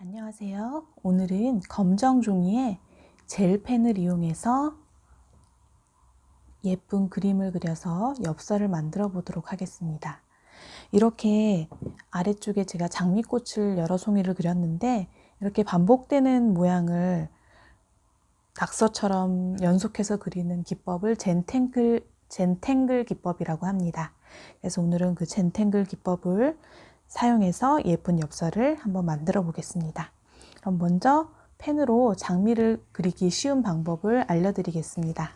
안녕하세요. 오늘은 검정 종이에 젤펜을 이용해서 예쁜 그림을 그려서 엽서를 만들어 보도록 하겠습니다. 이렇게 아래쪽에 제가 장미꽃을 여러 송이를 그렸는데 이렇게 반복되는 모양을 낙서처럼 연속해서 그리는 기법을 젠탱글, 젠탱글 기법이라고 합니다. 그래서 오늘은 그 젠탱글 기법을 사용해서 예쁜 엽서를 한번 만들어 보겠습니다. 그럼 먼저 펜으로 장미를 그리기 쉬운 방법을 알려드리겠습니다.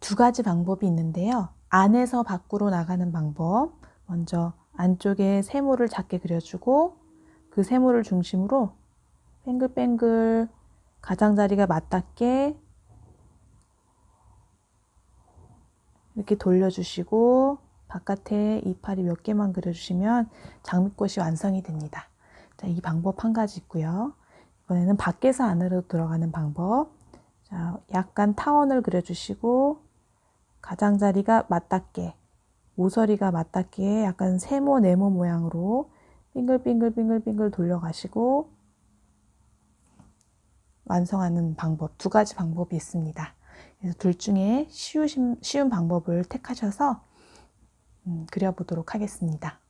두 가지 방법이 있는데요. 안에서 밖으로 나가는 방법 먼저 안쪽에 세모를 작게 그려주고 그 세모를 중심으로 뱅글뱅글 가장자리가 맞닿게 이렇게 돌려주시고 바깥에 이파리 몇 개만 그려주시면 장미꽃이 완성이 됩니다. 자, 이 방법 한 가지 있고요. 이번에는 밖에서 안으로 들어가는 방법. 자, 약간 타원을 그려주시고 가장자리가 맞닿게 모서리가 맞닿게 약간 세모 네모 모양으로 빙글빙글빙글빙글 돌려가시고 완성하는 방법 두 가지 방법이 있습니다. 그래서 둘 중에 쉬우신, 쉬운 방법을 택하셔서 음, 그려보도록 하겠습니다.